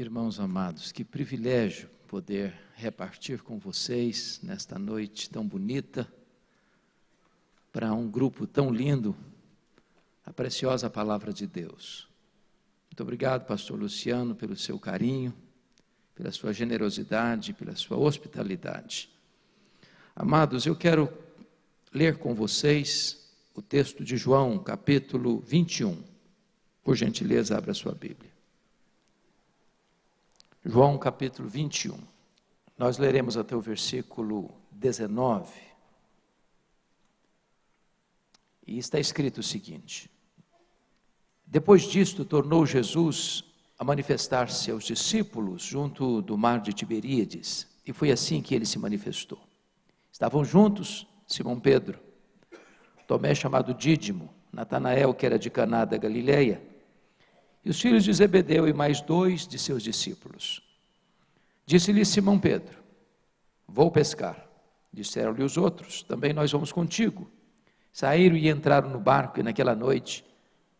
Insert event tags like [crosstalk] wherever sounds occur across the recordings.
Irmãos amados, que privilégio poder repartir com vocês nesta noite tão bonita, para um grupo tão lindo, a preciosa palavra de Deus. Muito obrigado, Pastor Luciano, pelo seu carinho, pela sua generosidade, pela sua hospitalidade. Amados, eu quero ler com vocês o texto de João, capítulo 21. Por gentileza, abra sua Bíblia. João capítulo 21. Nós leremos até o versículo 19. E está escrito o seguinte: Depois disto, tornou Jesus a manifestar-se aos discípulos junto do mar de Tiberíades, e foi assim que ele se manifestou. Estavam juntos Simão Pedro, Tomé chamado Dídimo, Natanael, que era de Caná da Galileia, e os filhos de Zebedeu e mais dois de seus discípulos. Disse-lhe Simão Pedro: Vou pescar. Disseram-lhe os outros: Também nós vamos contigo. Saíram e entraram no barco, e naquela noite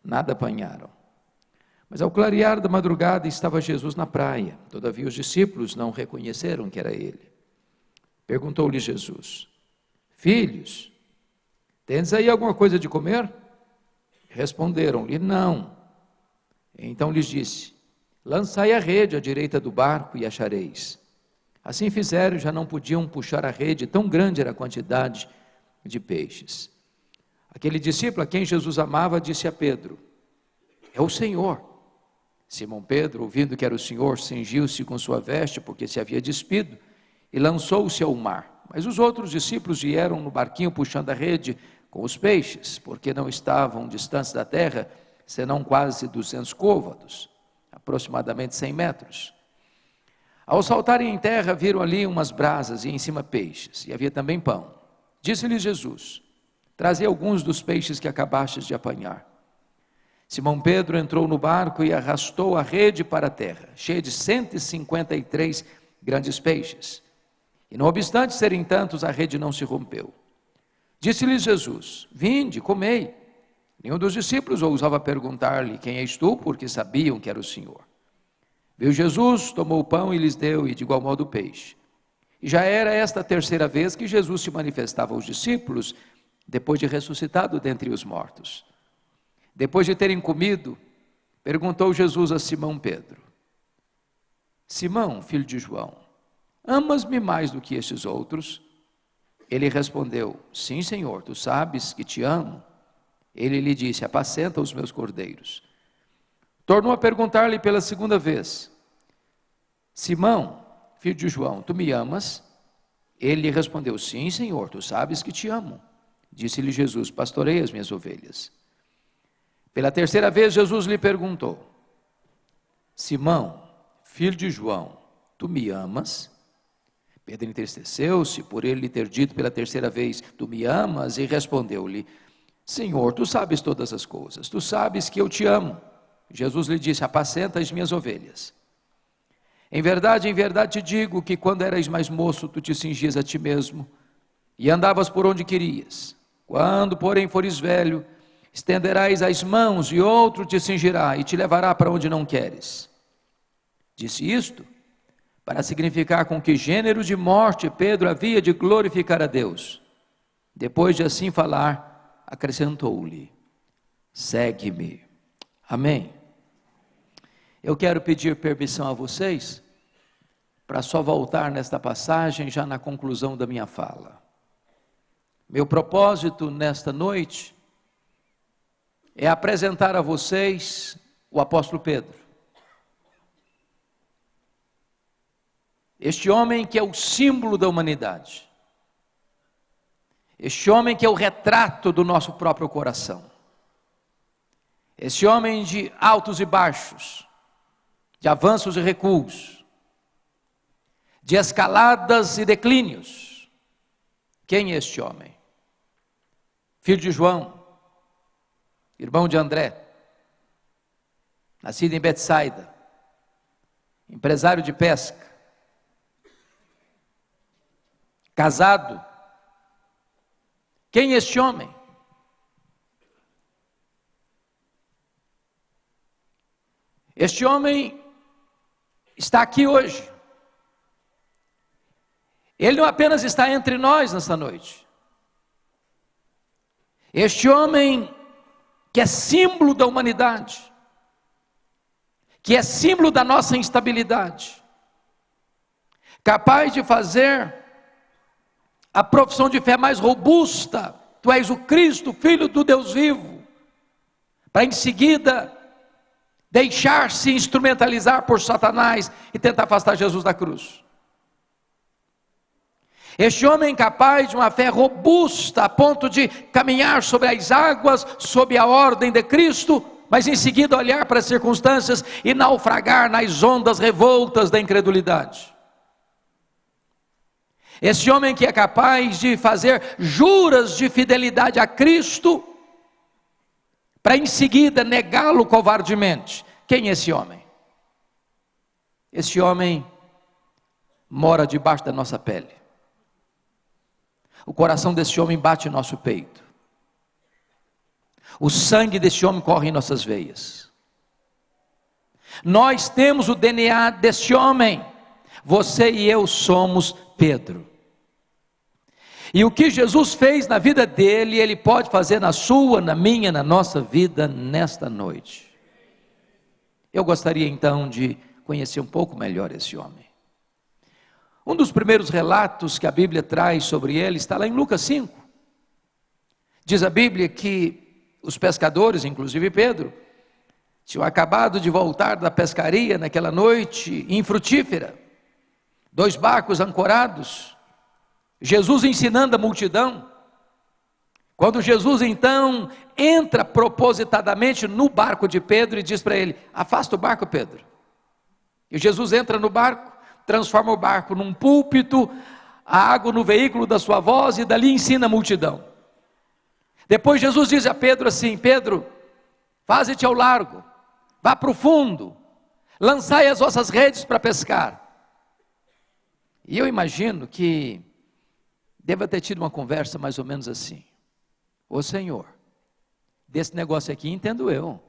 nada apanharam. Mas ao clarear da madrugada estava Jesus na praia. Todavia os discípulos não reconheceram que era ele. Perguntou-lhe Jesus: Filhos, tens aí alguma coisa de comer? Responderam-lhe: Não. Então lhes disse: Lançai a rede à direita do barco e achareis. Assim fizeram, já não podiam puxar a rede, tão grande era a quantidade de peixes. Aquele discípulo a quem Jesus amava disse a Pedro: É o Senhor. Simão Pedro, ouvindo que era o Senhor, cingiu-se com sua veste, porque se havia despido, e lançou-se ao mar. Mas os outros discípulos vieram no barquinho puxando a rede com os peixes, porque não estavam distantes da terra, senão quase duzentos côvados, aproximadamente cem metros. Ao saltarem em terra, viram ali umas brasas e em cima peixes, e havia também pão. Disse-lhes Jesus: Trazei alguns dos peixes que acabastes de apanhar. Simão Pedro entrou no barco e arrastou a rede para a terra, cheia de 153 grandes peixes. E não obstante serem tantos, a rede não se rompeu. Disse-lhes Jesus: Vinde, comei. Nenhum dos discípulos ousava perguntar-lhe: Quem és tu? Porque sabiam que era o Senhor. Viu Jesus, tomou o pão e lhes deu, e de igual modo o peixe. E já era esta a terceira vez que Jesus se manifestava aos discípulos, depois de ressuscitado dentre os mortos. Depois de terem comido, perguntou Jesus a Simão Pedro: Simão, filho de João, amas-me mais do que estes outros? Ele respondeu: Sim, Senhor, tu sabes que te amo. Ele lhe disse: Apacenta os meus cordeiros. Tornou a perguntar-lhe pela segunda vez: Simão, filho de João, tu me amas? Ele lhe respondeu: Sim, Senhor, tu sabes que te amo. Disse-lhe Jesus: Pastorei as minhas ovelhas. Pela terceira vez, Jesus lhe perguntou: Simão, filho de João, tu me amas? Pedro entristeceu-se por ele lhe ter dito pela terceira vez: Tu me amas? E respondeu-lhe: Senhor, tu sabes todas as coisas, tu sabes que eu te amo. Jesus lhe disse: Apacenta as minhas ovelhas. Em verdade, em verdade te digo que quando eras mais moço, tu te cingias a ti mesmo e andavas por onde querias. Quando, porém, fores velho, estenderás as mãos e outro te cingirá e te levará para onde não queres. Disse isto para significar com que gênero de morte Pedro havia de glorificar a Deus. Depois de assim falar, acrescentou-lhe: Segue-me. Amém. Eu quero pedir permissão a vocês para só voltar nesta passagem já na conclusão da minha fala. Meu propósito nesta noite é apresentar a vocês o apóstolo Pedro. Este homem que é o símbolo da humanidade. Este homem que é o retrato do nosso próprio coração. Esse homem de altos e baixos, de avanços e recuos, de escaladas e declínios. Quem é este homem? Filho de João, irmão de André, nascido em Betsaida, empresário de pesca, casado quem é este homem? Este homem está aqui hoje. Ele não apenas está entre nós nessa noite. Este homem que é símbolo da humanidade, que é símbolo da nossa instabilidade, capaz de fazer a profissão de fé mais robusta, tu és o Cristo, filho do Deus vivo, para em seguida deixar-se instrumentalizar por Satanás e tentar afastar Jesus da cruz. Este homem capaz de uma fé robusta, a ponto de caminhar sobre as águas, sob a ordem de Cristo, mas em seguida olhar para as circunstâncias e naufragar nas ondas revoltas da incredulidade. Esse homem que é capaz de fazer juras de fidelidade a Cristo, para em seguida negá-lo covardemente. Quem é esse homem? Esse homem mora debaixo da nossa pele. O coração desse homem bate em nosso peito. O sangue desse homem corre em nossas veias. Nós temos o DNA desse homem. Você e eu somos Pedro. E o que Jesus fez na vida dele, ele pode fazer na sua, na minha, na nossa vida nesta noite. Eu gostaria então de conhecer um pouco melhor esse homem. Um dos primeiros relatos que a Bíblia traz sobre ele está lá em Lucas 5. Diz a Bíblia que os pescadores, inclusive Pedro, tinham acabado de voltar da pescaria naquela noite infrutífera, dois barcos ancorados, Jesus ensinando a multidão. Quando Jesus então entra propositadamente no barco de Pedro e diz para ele: Afasta o barco, Pedro. E Jesus entra no barco, transforma o barco num púlpito, a água no veículo da sua voz e dali ensina a multidão. Depois Jesus diz a Pedro assim: Pedro, faze-te ao largo, vá para o fundo, lançai as vossas redes para pescar. E eu imagino que deva ter tido uma conversa mais ou menos assim: Ô Senhor, desse negócio aqui entendo eu.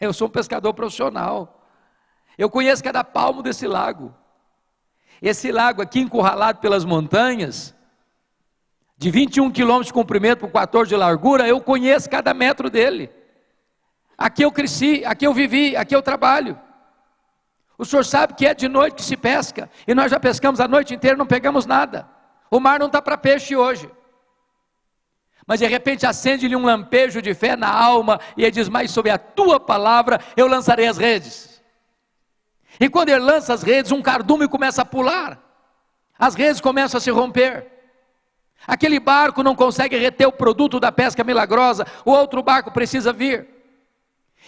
Eu sou um pescador profissional. Eu conheço cada palmo desse lago. Esse lago aqui encurralado pelas montanhas, de 21 quilômetros de comprimento por 14 de largura, eu conheço cada metro dele. Aqui eu cresci, aqui eu vivi, aqui eu trabalho. O senhor sabe que é de noite que se pesca, e nós já pescamos a noite inteira, não pegamos nada. O mar não está para peixe hoje. Mas de repente acende-lhe um lampejo de fé na alma e ele diz: Mas sobre a tua palavra eu lançarei as redes. E quando ele lança as redes, um cardume começa a pular, as redes começam a se romper. Aquele barco não consegue reter o produto da pesca milagrosa, o outro barco precisa vir.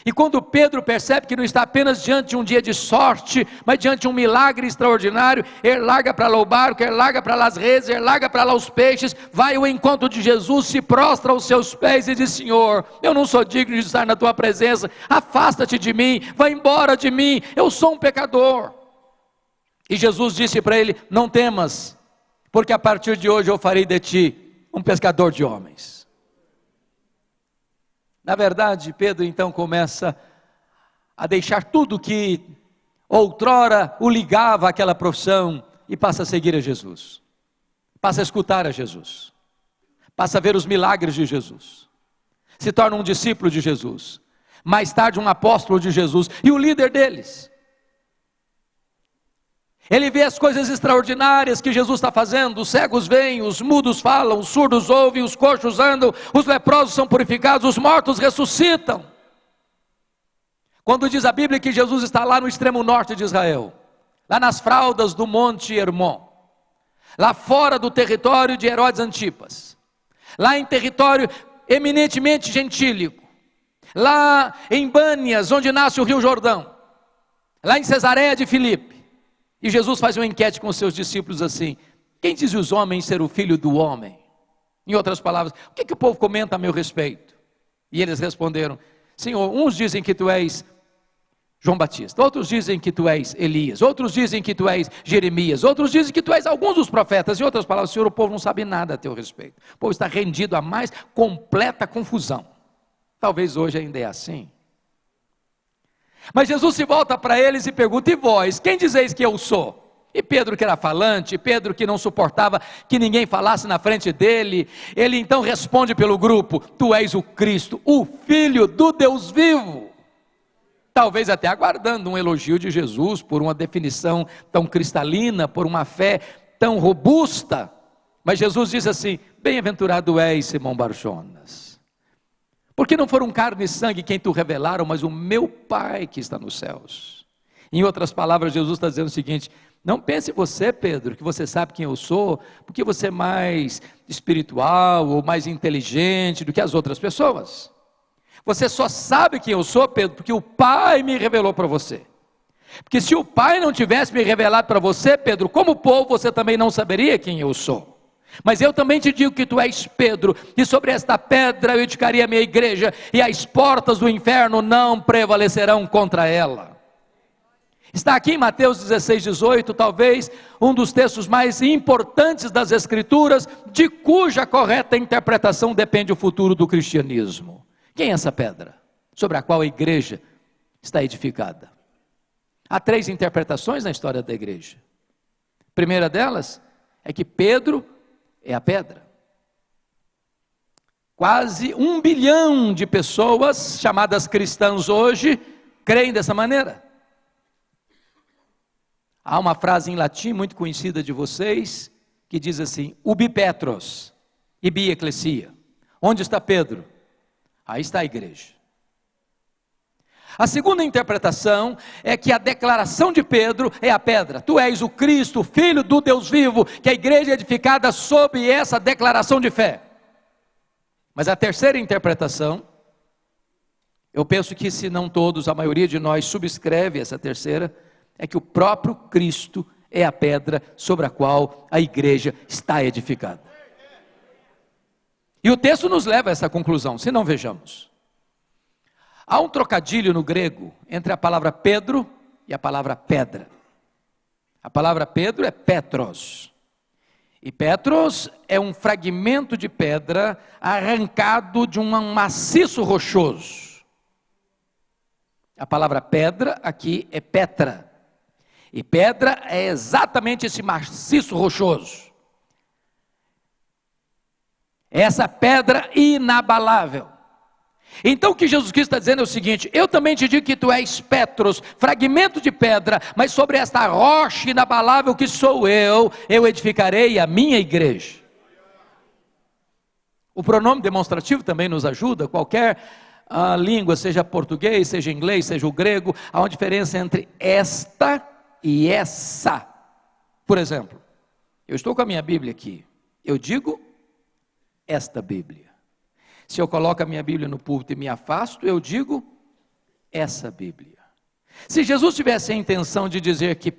E quando Pedro percebe que não está apenas diante de um dia de sorte, mas diante de um milagre extraordinário, ele larga para o barco, ele larga para as redes, ele larga para lá os peixes, vai ao encontro de Jesus, se prostra aos seus pés e diz: Senhor, eu não sou digno de estar na tua presença, afasta-te de mim, vai embora de mim, eu sou um pecador. E Jesus disse para ele: Não temas, porque a partir de hoje eu farei de ti um pescador de homens. Na verdade, Pedro então começa a deixar tudo que outrora o ligava àquela profissão e passa a seguir a Jesus, passa a escutar a Jesus, passa a ver os milagres de Jesus, se torna um discípulo de Jesus, mais tarde um apóstolo de Jesus. E o líder deles. Ele vê as coisas extraordinárias que Jesus está fazendo: os cegos veem, os mudos falam, os surdos ouvem, os coxos andam, os leprosos são purificados, os mortos ressuscitam. Quando diz a Bíblia que Jesus está lá no extremo norte de Israel, lá nas fraldas do Monte Hermon, lá fora do território de Herodes Antipas, lá em território eminentemente gentílico, lá em Bânias, onde nasce o Rio Jordão, lá em Cesareia de Filipe, e Jesus faz uma enquete com os seus discípulos assim: Quem diz os homens ser o filho do homem? Em outras palavras, o que, que o povo comenta a meu respeito? E eles responderam: Senhor, uns dizem que tu és João Batista, outros dizem que tu és Elias, outros dizem que tu és Jeremias, outros dizem que tu és alguns dos profetas. Em outras palavras, Senhor, o povo não sabe nada a teu respeito. O povo está rendido a mais completa confusão. Talvez hoje ainda é assim. Mas Jesus se volta para eles e pergunta: E vós, quem dizeis que eu sou? E Pedro, que era falante, Pedro, que não suportava que ninguém falasse na frente dele, ele então responde pelo grupo: Tu és o Cristo, o Filho do Deus vivo. Talvez até aguardando um elogio de Jesus por uma definição tão cristalina, por uma fé tão robusta. Mas Jesus diz assim: Bem-aventurado és, Simão Barjonas. Porque não foram carne e sangue quem tu revelaram, mas o meu Pai que está nos céus. Em outras palavras, Jesus está dizendo o seguinte: não pense você, Pedro, que você sabe quem eu sou, porque você é mais espiritual ou mais inteligente do que as outras pessoas. Você só sabe quem eu sou, Pedro, porque o Pai me revelou para você. Porque se o Pai não tivesse me revelado para você, Pedro, como povo, você também não saberia quem eu sou. Mas eu também te digo que tu és Pedro, e sobre esta pedra eu edificaria a minha igreja, e as portas do inferno não prevalecerão contra ela. Está aqui em Mateus 16, 18, talvez um dos textos mais importantes das Escrituras, de cuja correta interpretação depende o futuro do cristianismo. Quem é essa pedra? Sobre a qual a igreja está edificada. Há três interpretações na história da igreja. A primeira delas é que Pedro é a pedra. Quase um bilhão de pessoas chamadas cristãs hoje creem dessa maneira. Há uma frase em latim muito conhecida de vocês que diz assim: ubi Petros, ibi ecclesia. Onde está Pedro? Aí está a igreja. A segunda interpretação é que a declaração de Pedro é a pedra. Tu és o Cristo, filho do Deus vivo, que a igreja é edificada sob essa declaração de fé. Mas a terceira interpretação, eu penso que se não todos, a maioria de nós subscreve essa terceira, é que o próprio Cristo é a pedra sobre a qual a igreja está edificada. E o texto nos leva a essa conclusão, se não vejamos. Há um trocadilho no grego entre a palavra Pedro e a palavra pedra. A palavra Pedro é Petros. E Petros é um fragmento de pedra arrancado de um maciço rochoso. A palavra pedra aqui é Petra. E pedra é exatamente esse maciço rochoso. Essa pedra inabalável. Então o que Jesus Cristo está dizendo é o seguinte: eu também te digo que tu és Petros, fragmento de pedra, mas sobre esta rocha inabalável que sou eu, eu edificarei a minha igreja. O pronome demonstrativo também nos ajuda, qualquer uh, língua, seja português, seja inglês, seja o grego, há uma diferença entre esta e essa. Por exemplo, eu estou com a minha Bíblia aqui. Eu digo esta Bíblia. Se eu coloco a minha Bíblia no púlpito e me afasto, eu digo essa Bíblia. Se Jesus tivesse a intenção de dizer que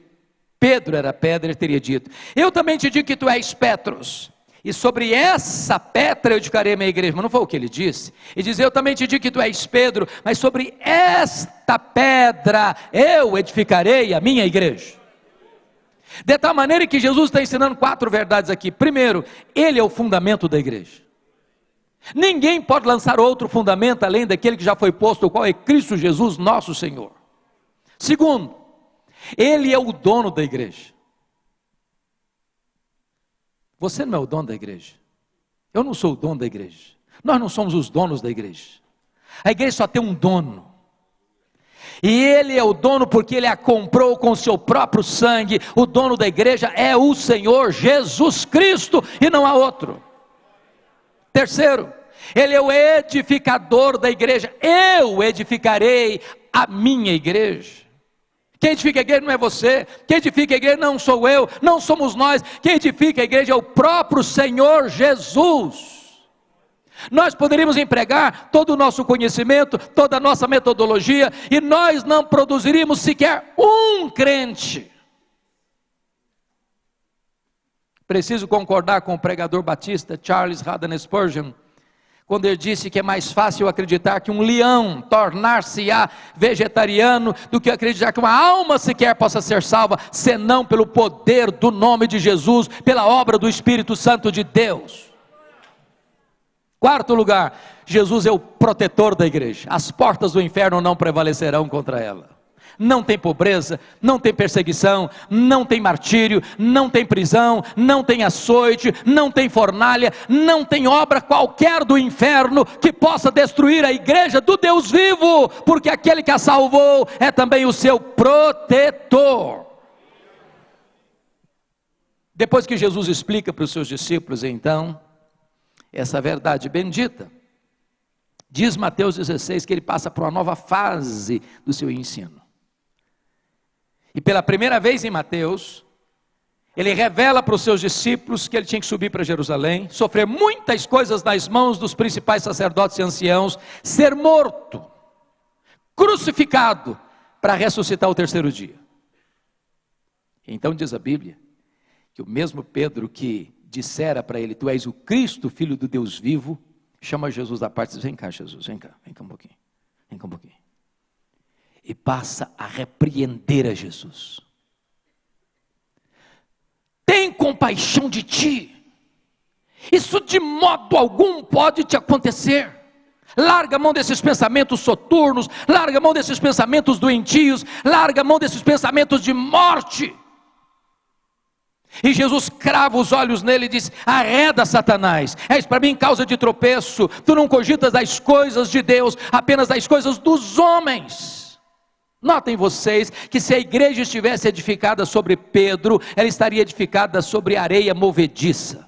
Pedro era pedra, ele teria dito: Eu também te digo que tu és Petros. E sobre essa pedra eu edificarei a minha igreja. Mas não foi o que ele disse. E diz: Eu também te digo que tu és Pedro, mas sobre esta pedra eu edificarei a minha igreja. De tal maneira que Jesus está ensinando quatro verdades aqui. Primeiro, Ele é o fundamento da igreja. Ninguém pode lançar outro fundamento além daquele que já foi posto, o qual é Cristo Jesus, nosso Senhor. Segundo, Ele é o dono da igreja. Você não é o dono da igreja. Eu não sou o dono da igreja. Nós não somos os donos da igreja. A igreja só tem um dono. E ele é o dono porque ele a comprou com seu próprio sangue. O dono da igreja é o Senhor Jesus Cristo e não há outro. Terceiro, ele é o edificador da igreja. Eu edificarei a minha igreja. Quem edifica a igreja não é você, quem edifica a igreja não sou eu, não somos nós, quem edifica a igreja é o próprio Senhor Jesus. Nós poderíamos empregar todo o nosso conhecimento, toda a nossa metodologia, e nós não produziríamos sequer um crente. Preciso concordar com o pregador batista Charles Haddon Spurgeon, quando ele disse que é mais fácil acreditar que um leão tornar-se-á vegetariano do que acreditar que uma alma sequer possa ser salva, senão pelo poder do nome de Jesus, pela obra do Espírito Santo de Deus. Quarto lugar, Jesus é o protetor da igreja. As portas do inferno não prevalecerão contra ela. Não tem pobreza, não tem perseguição, não tem martírio, não tem prisão, não tem açoite, não tem fornalha, não tem obra qualquer do inferno que possa destruir a igreja do Deus vivo, porque aquele que a salvou é também o seu protetor. Depois que Jesus explica para os seus discípulos, então, essa verdade bendita. Diz Mateus 16 que ele passa por uma nova fase do seu ensino. E pela primeira vez em Mateus, ele revela para os seus discípulos que ele tinha que subir para Jerusalém, sofrer muitas coisas nas mãos dos principais sacerdotes e anciãos, ser morto, crucificado, para ressuscitar o terceiro dia. Então diz a Bíblia que o mesmo Pedro que dissera para ele: Tu és o Cristo, filho do Deus vivo, chama Jesus da parte e diz: Vem cá, Jesus, vem cá, vem cá um pouquinho, vem cá um pouquinho. E passa a repreender a Jesus. Tem compaixão de ti. Isso de modo algum pode te acontecer. Larga a mão desses pensamentos soturnos, larga a mão desses pensamentos doentios, larga a mão desses pensamentos de morte. E Jesus crava os olhos nele e diz: Arreda, Satanás, és para mim causa de tropeço. Tu não cogitas das coisas de Deus, apenas das coisas dos homens. Notem vocês que se a igreja estivesse edificada sobre Pedro, ela estaria edificada sobre areia movediça.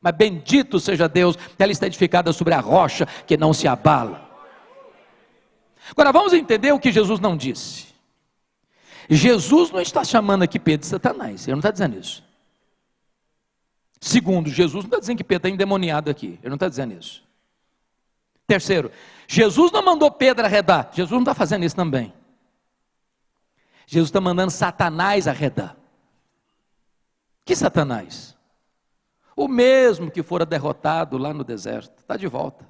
Mas bendito seja Deus, ela está edificada sobre a rocha que não se abala. Agora vamos entender o que Jesus não disse. Jesus não está chamando aqui Pedro de Satanás, ele não está dizendo isso. Segundo, Jesus não está dizendo que Pedro está endemoniado aqui, ele não está dizendo isso. Terceiro, Jesus não mandou Pedro arredar, Jesus não está fazendo isso também. Jesus está mandando Satanás arredar. Que Satanás? O mesmo que fora derrotado lá no deserto, está de volta,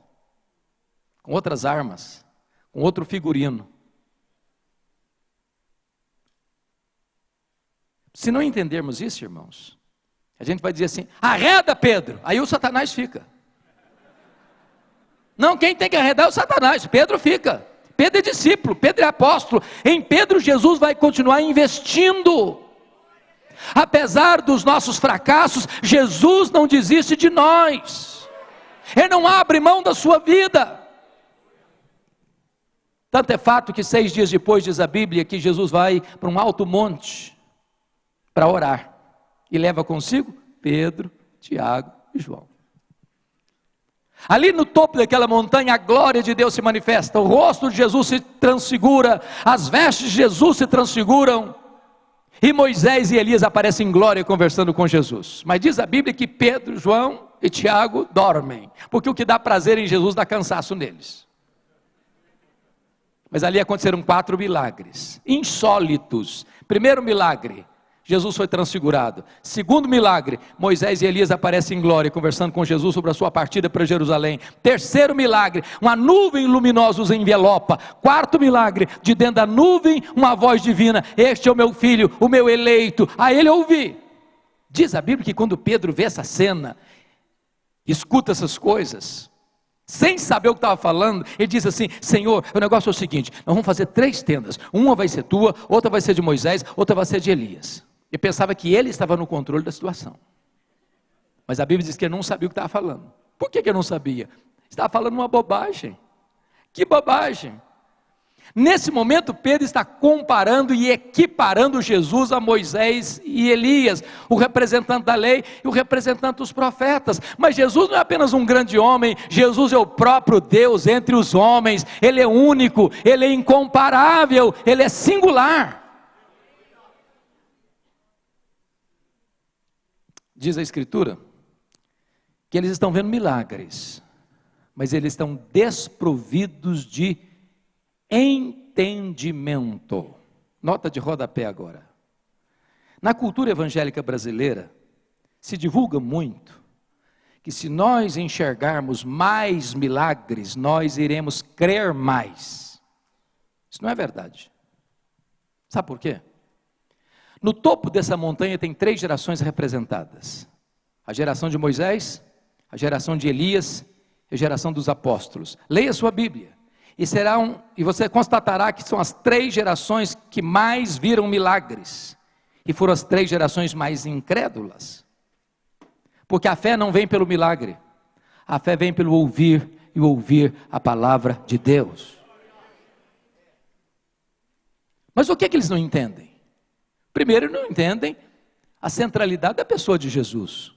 com outras armas, com outro figurino. Se não entendermos isso, irmãos, a gente vai dizer assim: arreda Pedro, aí o Satanás fica. Não, quem tem que arredar é o Satanás, Pedro fica. Pedro é discípulo, Pedro é apóstolo. Em Pedro, Jesus vai continuar investindo. Apesar dos nossos fracassos, Jesus não desiste de nós. Ele não abre mão da sua vida. Tanto é fato que seis dias depois, diz a Bíblia, que Jesus vai para um alto monte para orar. E leva consigo Pedro, Tiago e João. Ali no topo daquela montanha, a glória de Deus se manifesta, o rosto de Jesus se transfigura, as vestes de Jesus se transfiguram, e Moisés e Elias aparecem em glória conversando com Jesus. Mas diz a Bíblia que Pedro, João e Tiago dormem, porque o que dá prazer em Jesus dá cansaço neles. Mas ali aconteceram quatro milagres, insólitos. Primeiro milagre, Jesus foi transfigurado. Segundo milagre, Moisés e Elias aparecem em glória, conversando com Jesus sobre a sua partida para Jerusalém. Terceiro milagre, uma nuvem luminosa os envelopa. Quarto milagre, de dentro da nuvem, uma voz divina: Este é o meu filho, o meu eleito. A ele ouvi. Diz a Bíblia que quando Pedro vê essa cena, escuta essas coisas, sem saber o que estava falando, ele diz assim: Senhor, o negócio é o seguinte: nós vamos fazer três tendas. Uma vai ser tua, outra vai ser de Moisés, outra vai ser de Elias e pensava que ele estava no controle da situação. Mas a Bíblia diz que ele não sabia o que estava falando. Por que, que ele não sabia? Estava falando uma bobagem. Que bobagem! Nesse momento, Pedro está comparando e equiparando Jesus a Moisés e Elias, o representante da lei e o representante dos profetas. Mas Jesus não é apenas um grande homem, Jesus é o próprio Deus entre os homens, ele é único, ele é incomparável, ele é singular. Diz a Escritura, que eles estão vendo milagres, mas eles estão desprovidos de entendimento. Nota de rodapé agora. Na cultura evangélica brasileira, se divulga muito que se nós enxergarmos mais milagres, nós iremos crer mais. Isso não é verdade. Sabe por quê? No topo dessa montanha tem três gerações representadas: a geração de Moisés, a geração de Elias é a geração dos apóstolos. Leia sua Bíblia. E, serão, e você constatará que são as três gerações que mais viram milagres. E foram as três gerações mais incrédulas. Porque a fé não vem pelo milagre. A fé vem pelo ouvir e ouvir a palavra de Deus. Mas o que, é que eles não entendem? Primeiro, não entendem a centralidade da pessoa de Jesus.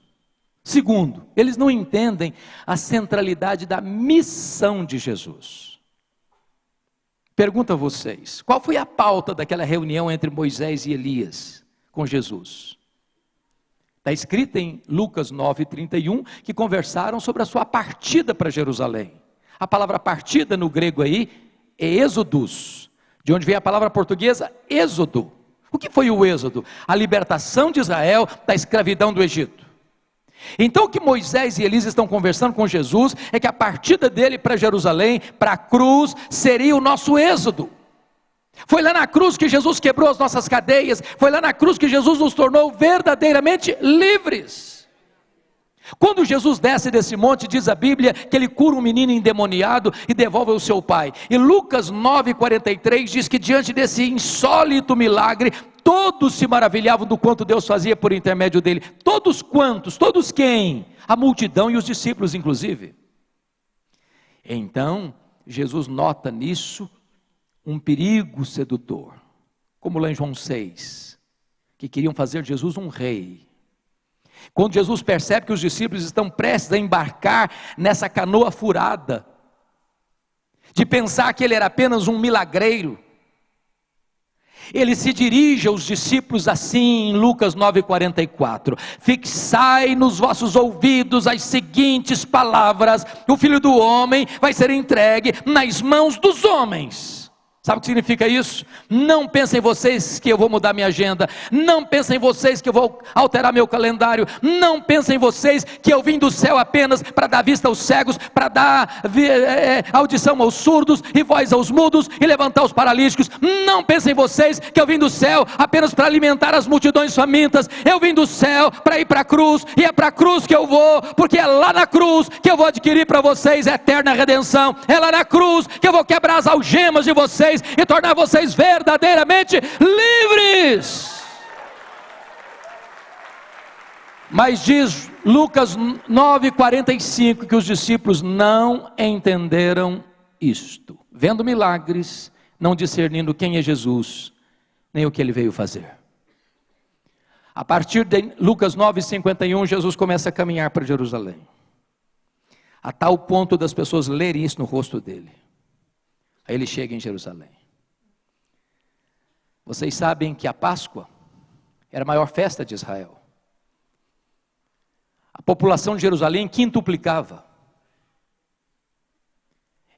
Segundo, eles não entendem a centralidade da missão de Jesus. Pergunto a vocês: qual foi a pauta daquela reunião entre Moisés e Elias com Jesus? Está escrito em Lucas 9,31 que conversaram sobre a sua partida para Jerusalém. A palavra partida no grego aí é êxodos, de onde vem a palavra portuguesa êxodo. O que foi o êxodo? A libertação de Israel da escravidão do Egito. Então o que Moisés e Elias estão conversando com Jesus é que a partida dele para Jerusalém, para a cruz, seria o nosso êxodo. Foi lá na cruz que Jesus quebrou as nossas cadeias, foi lá na cruz que Jesus nos tornou verdadeiramente livres. Quando Jesus desce desse monte, diz a Bíblia que ele cura um menino endemoniado e devolve ao seu pai. E Lucas 9,43 diz que diante desse insólito milagre, todos se maravilhavam do quanto Deus fazia por intermédio dele. Todos quantos? Todos quem? A multidão e os discípulos, inclusive. Então, Jesus nota nisso um perigo sedutor, como lá em João 6, que queriam fazer Jesus um rei. Quando Jesus percebe que os discípulos estão prestes a embarcar nessa canoa furada, de pensar que ele era apenas um milagreiro, ele se dirige aos discípulos assim em Lucas 9,44: Fixai nos vossos ouvidos as seguintes palavras: o filho do homem vai ser entregue nas mãos dos homens. Sabe o que significa isso? Não pensem vocês que eu vou mudar minha agenda. Não pensem vocês que eu vou alterar meu calendário. Não pensem vocês que eu vim do céu apenas para dar vista aos cegos, para dar é, audição aos surdos e voz aos mudos e levantar os paralíticos. Não pensem vocês que eu vim do céu apenas para alimentar as multidões famintas. Eu vim do céu para ir para a cruz e é para a cruz que eu vou, porque é lá na cruz que eu vou adquirir para vocês eterna redenção. É lá na cruz que eu vou quebrar as algemas de vocês vocês e tornar vocês verdadeiramente livres. Mas diz Lucas 9,45 que os discípulos não entenderam isto, vendo milagres, não discernindo quem é Jesus, nem o que ele veio fazer. A partir de Lucas 9,51, Jesus começa a caminhar para Jerusalém, a tal ponto das pessoas lerem isso no rosto dele. Aí ele chega em Jerusalém. Vocês sabem que a Páscoa era a maior festa de Israel. A população de Jerusalém quintuplicava.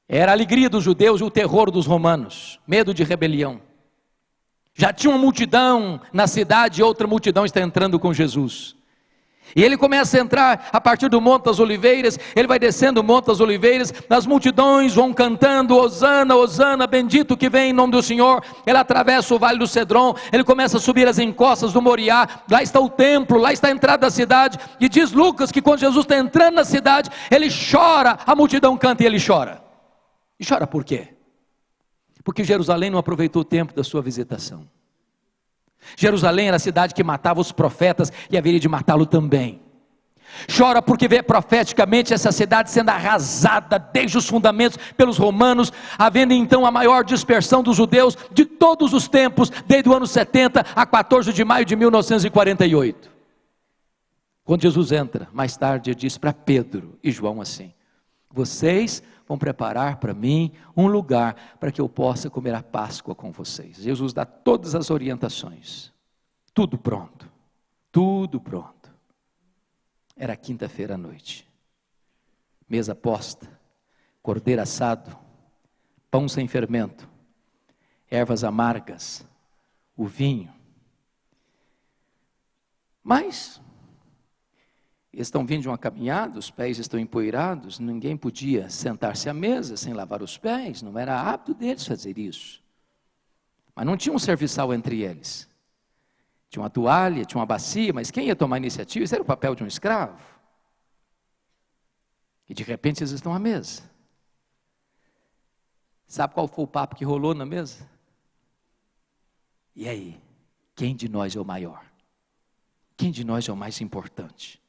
Era a alegria dos judeus e o terror dos romanos, medo de rebelião. Já tinha uma multidão na cidade e outra multidão está entrando com Jesus. E ele começa a entrar a partir do Monte das Oliveiras, ele vai descendo o Monte das Oliveiras, as multidões vão cantando, Osana, Osana, bendito que vem em nome do Senhor. Ele atravessa o Vale do Cedron, ele começa a subir as encostas do Moriá, lá está o templo, lá está a entrada da cidade, e diz Lucas que quando Jesus está entrando na cidade, ele chora, a multidão canta e ele chora. E chora por quê? Porque Jerusalém não aproveitou o tempo da sua visitação. Jerusalém era a cidade que matava os profetas e haveria de matá-lo também. Chora porque vê profeticamente essa cidade sendo arrasada desde os fundamentos pelos romanos, havendo então a maior dispersão dos judeus de todos os tempos, desde o ano 70 a 14 de maio de 1948. Quando Jesus entra, mais tarde, ele diz para Pedro e João assim: Vocês vão preparar para mim um lugar para que eu possa comer a Páscoa com vocês. Jesus dá todas as orientações. Tudo pronto. Tudo pronto. Era quinta-feira à noite. Mesa posta, cordeiro assado, pão sem fermento, ervas amargas, o vinho. Mas estão vindo de uma caminhada, os pés estão empoeirados, ninguém podia sentar-se à mesa sem lavar os pés, não era hábito deles fazer isso. Mas não tinha um serviçal entre eles. Tinha uma toalha, tinha uma bacia, mas quem ia tomar iniciativa? Isso era o papel de um escravo. E de repente eles estão à mesa. Sabe qual foi o papo que rolou na mesa? E aí? Quem de nós é o maior? Quem de nós é o mais importante?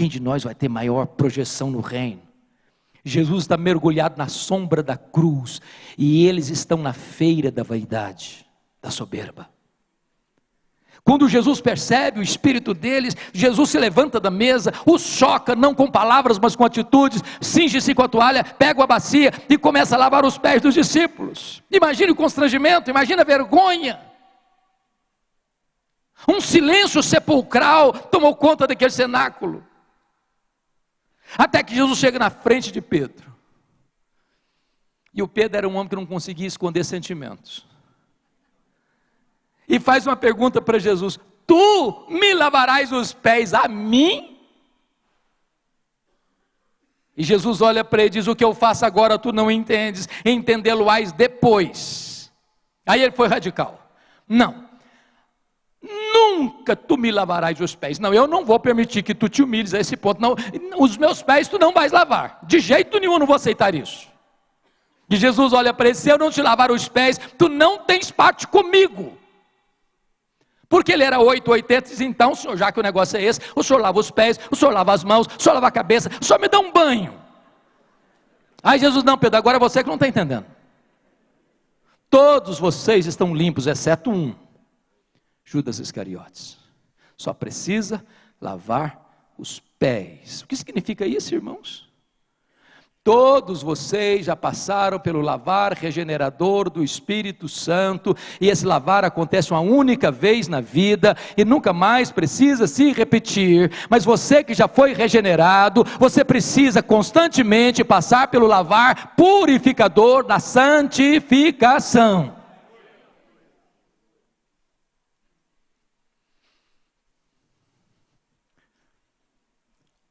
Quem de nós vai ter maior projeção no reino? Jesus está mergulhado na sombra da cruz e eles estão na feira da vaidade, da soberba. Quando Jesus percebe o espírito deles, Jesus se levanta da mesa, os choca, não com palavras, mas com atitudes, cinge-se com a toalha, pega a bacia e começa a lavar os pés dos discípulos. Imagine o constrangimento, imagine a vergonha. Um silêncio sepulcral tomou conta daquele cenáculo. Até que Jesus chega na frente de Pedro. E o Pedro era um homem que não conseguia esconder sentimentos. E faz uma pergunta para Jesus: Tu me lavarás os pés a mim? E Jesus olha para ele e diz: O que eu faço agora tu não entendes, entendê-lo-ás depois. Aí ele foi radical: Não, nunca tu me lavarás os pés. Não, eu não vou permitir que tu te humilhes a esse ponto. Não, os meus pés tu não vais lavar. De jeito nenhum eu não vou aceitar isso. E Jesus olha para ele: se eu não te lavar os pés, tu não tens parte comigo. Porque ele era 880, diz, então, senhor, já que o negócio é esse, o senhor lava os pés, o senhor lava as mãos, o senhor lava a cabeça, o senhor me dá um banho. Aí Jesus, não, Pedro, agora é você que não está entendendo. Todos vocês estão limpos, exceto um. Judas Iscariotes. Só precisa lavar os pés. O que significa isso, irmãos? Todos vocês já passaram pelo lavar regenerador do Espírito Santo, e esse lavar acontece uma única vez na vida e nunca mais precisa se repetir. Mas você que já foi regenerado, você precisa constantemente passar pelo lavar purificador da santificação.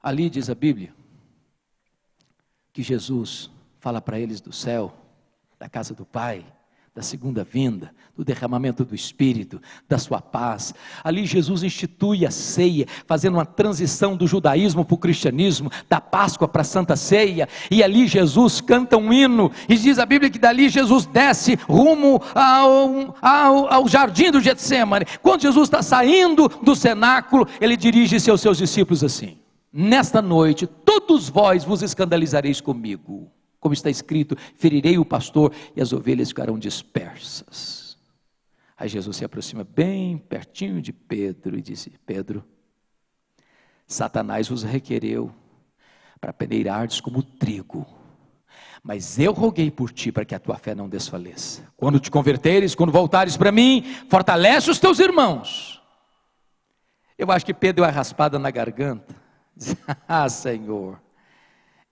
Ali diz a Bíblia que Jesus fala para eles do céu, da casa do Pai, da segunda vinda, do derramamento do Espírito, da sua paz. Ali Jesus institui a ceia, fazendo uma transição do judaísmo para o cristianismo, da Páscoa para a Santa Ceia, e ali Jesus canta um hino, e diz a Bíblia que dali Jesus desce rumo ao, ao, ao jardim do Getsemane. Quando Jesus está saindo do cenáculo, ele dirige-se aos seus discípulos assim: Nesta noite, todos vós vos escandalizareis comigo. Como está escrito: ferirei o pastor e as ovelhas ficarão dispersas. Aí Jesus se aproxima bem pertinho de Pedro e disse: Pedro, Satanás vos requereu para peneirardes como trigo. Mas eu roguei por ti para que a tua fé não desfaleça. Quando te converteres, quando voltares para mim, fortalece os teus irmãos. Eu acho que Pedro a raspada na garganta [laughs] ah, Senhor,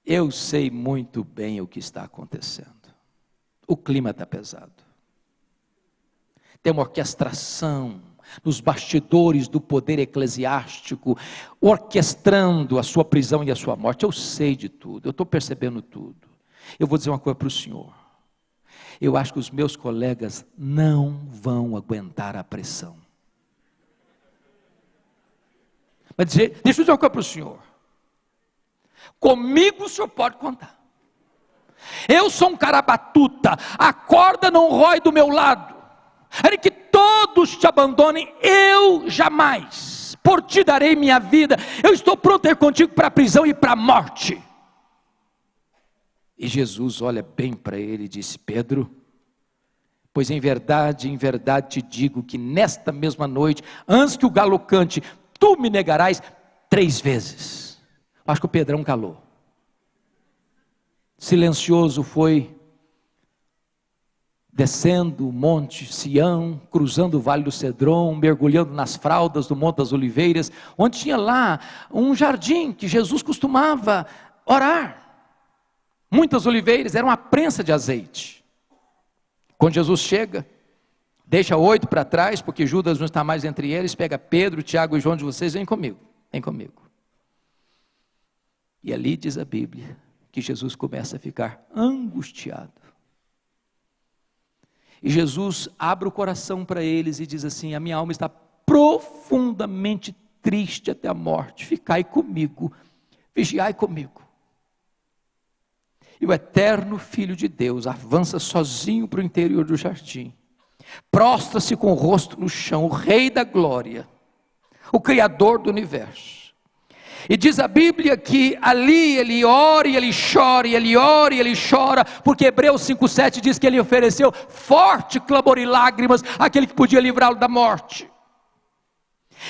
eu sei muito bem o que está acontecendo. O clima está pesado. Tem uma orquestração nos bastidores do poder eclesiástico, orquestrando a sua prisão e a sua morte. Eu sei de tudo, eu estou percebendo tudo. Eu vou dizer uma coisa para o senhor. Eu acho que os meus colegas não vão aguentar a pressão. Vai dizer, deixa eu dizer uma coisa para o senhor. Comigo o senhor pode contar. Eu sou um cara batuta, a corda não rói do meu lado. É que todos te abandonem, eu jamais. Por ti darei minha vida. Eu estou pronto a ir contigo para a prisão e para a morte. E Jesus olha bem para ele e disse: Pedro, pois em verdade, em verdade te digo que nesta mesma noite, antes que o galo cante, tu me negarás três vezes. Acho que o Pedrão calou. Silencioso foi, descendo o monte Sião, cruzando o vale do Cedron, mergulhando nas fraldas do Monte das Oliveiras, onde tinha lá um jardim que Jesus costumava orar. Muitas oliveiras, era uma prensa de azeite. Quando Jesus chega, Deixa oito para trás, porque Judas não está mais entre eles. Pega Pedro, Tiago e João de vocês, vem comigo, vem comigo. E ali diz a Bíblia que Jesus começa a ficar angustiado. E Jesus abre o coração para eles e diz assim: A minha alma está profundamente triste até a morte. Ficai comigo, vigiai comigo. E o eterno Filho de Deus avança sozinho para o interior do jardim, prostra-se com o rosto no chão, o Rei da Glória, o Criador do universo. E diz a Bíblia que ali ele ora e ele chora, e ele ora e ele chora, porque Hebreus 5,7 diz que ele ofereceu forte clamor e lágrimas àquele que podia livrá-lo da morte.